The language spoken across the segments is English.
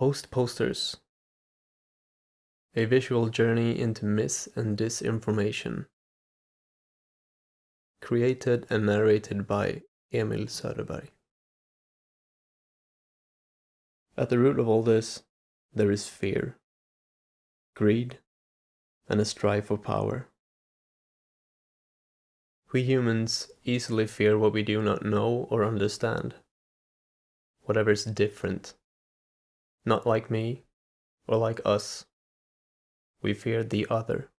Post Posters A visual journey into mis and disinformation. Created and narrated by Emil Söderberg. At the root of all this, there is fear, greed, and a strive for power. We humans easily fear what we do not know or understand, whatever is different not like me or like us. We fear the other.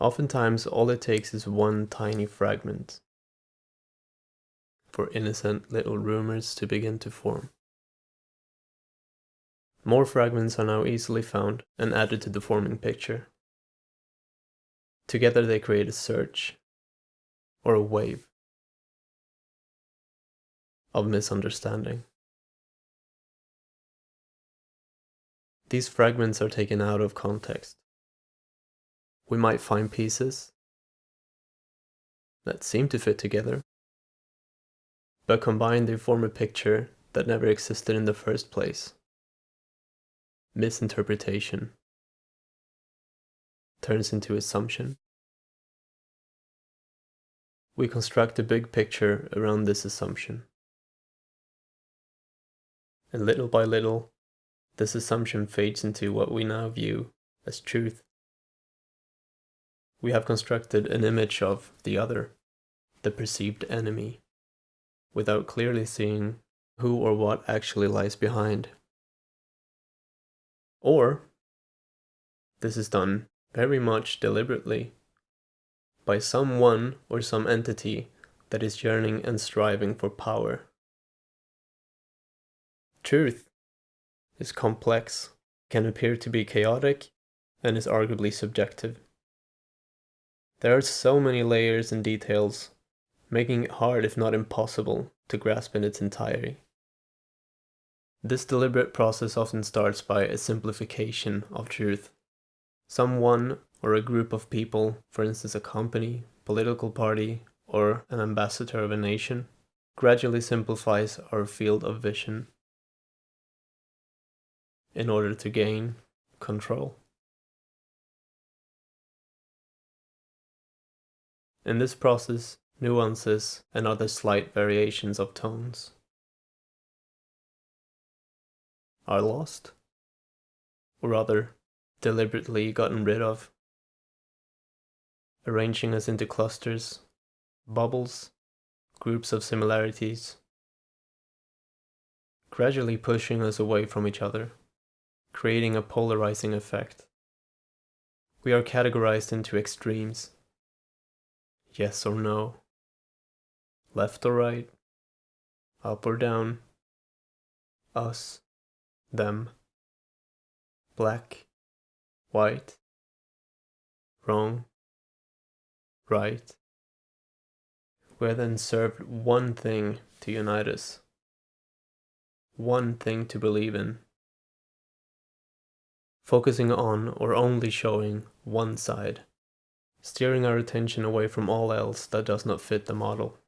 Oftentimes, all it takes is one tiny fragment for innocent little rumors to begin to form. More fragments are now easily found and added to the forming picture. Together they create a surge, or a wave, of misunderstanding. These fragments are taken out of context. We might find pieces that seem to fit together, but combined they form a picture that never existed in the first place. Misinterpretation turns into assumption. We construct a big picture around this assumption. And little by little, this assumption fades into what we now view as truth. We have constructed an image of the other, the perceived enemy, without clearly seeing who or what actually lies behind. Or, this is done very much deliberately by someone or some entity that is yearning and striving for power. Truth is complex, can appear to be chaotic, and is arguably subjective. There are so many layers and details, making it hard if not impossible to grasp in its entirety. This deliberate process often starts by a simplification of truth. Someone or a group of people, for instance a company, political party, or an ambassador of a nation, gradually simplifies our field of vision in order to gain control. In this process, nuances and other slight variations of tones are lost, or rather, deliberately gotten rid of, arranging us into clusters, bubbles, groups of similarities, gradually pushing us away from each other creating a polarizing effect. We are categorized into extremes. Yes or no. Left or right. Up or down. Us. Them. Black. White. Wrong. Right. We are then served one thing to unite us. One thing to believe in focusing on or only showing one side, steering our attention away from all else that does not fit the model.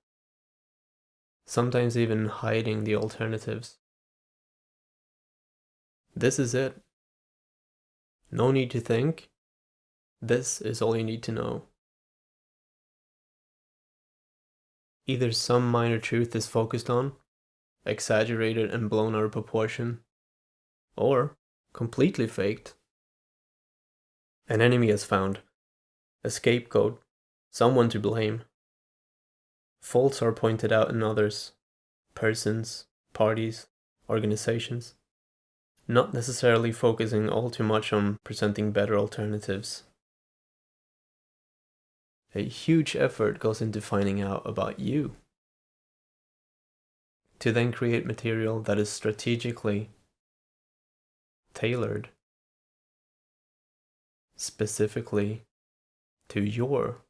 Sometimes even hiding the alternatives. This is it. No need to think. This is all you need to know. Either some minor truth is focused on, exaggerated and blown out of proportion, or completely faked. An enemy is found, a scapegoat, someone to blame. Faults are pointed out in others, persons, parties, organizations, not necessarily focusing all too much on presenting better alternatives. A huge effort goes into finding out about you. To then create material that is strategically tailored specifically to your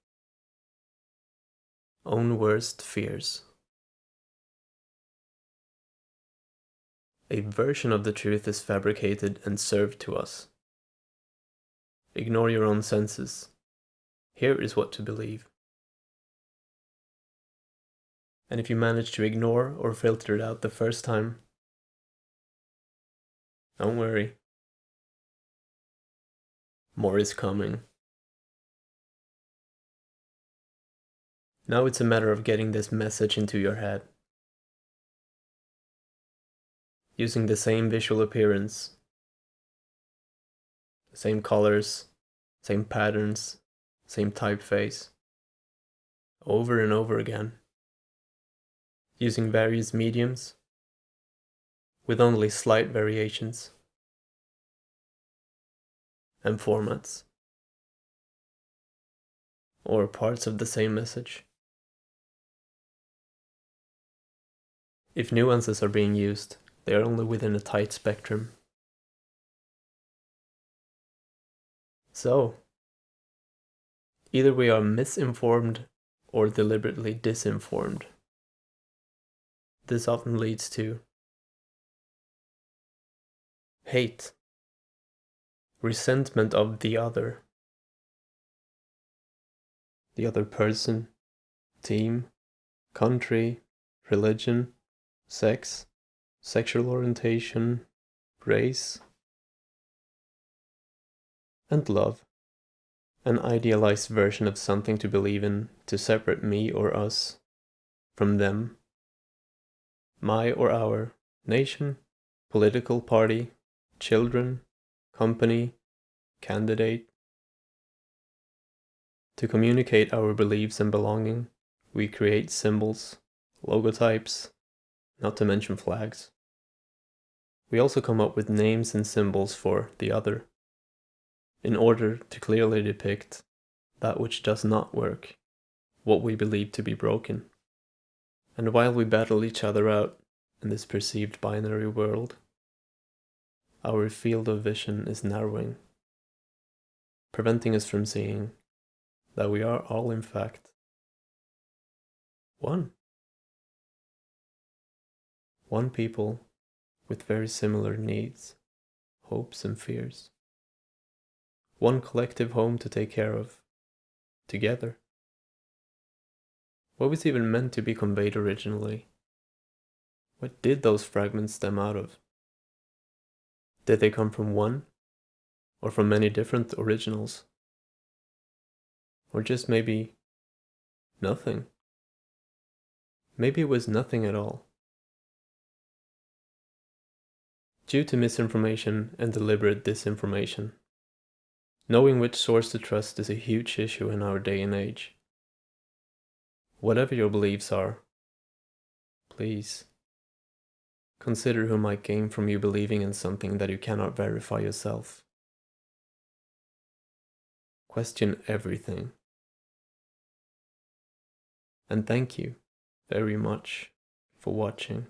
own worst fears. A version of the truth is fabricated and served to us. Ignore your own senses. Here is what to believe. And if you manage to ignore or filter it out the first time, Don't worry. More is coming. Now it's a matter of getting this message into your head. Using the same visual appearance, the same colors, same patterns, same typeface, over and over again. Using various mediums, with only slight variations and formats, or parts of the same message. If nuances are being used, they are only within a tight spectrum. So, either we are misinformed or deliberately disinformed. This often leads to hate, resentment of the other, the other person, team, country, religion, sex, sexual orientation, race, and love. An idealized version of something to believe in to separate me or us from them, my or our nation, political party, children, company, candidate. To communicate our beliefs and belonging, we create symbols, logotypes, not to mention flags. We also come up with names and symbols for the other, in order to clearly depict that which does not work, what we believe to be broken. And while we battle each other out in this perceived binary world, our field of vision is narrowing, preventing us from seeing that we are all in fact one. One people with very similar needs, hopes and fears. One collective home to take care of, together. What was even meant to be conveyed originally? What did those fragments stem out of? Did they come from one? Or from many different originals? Or just maybe nothing? Maybe it was nothing at all. Due to misinformation and deliberate disinformation, knowing which source to trust is a huge issue in our day and age. Whatever your beliefs are, please consider who might gain from you believing in something that you cannot verify yourself. Question everything. And thank you very much for watching.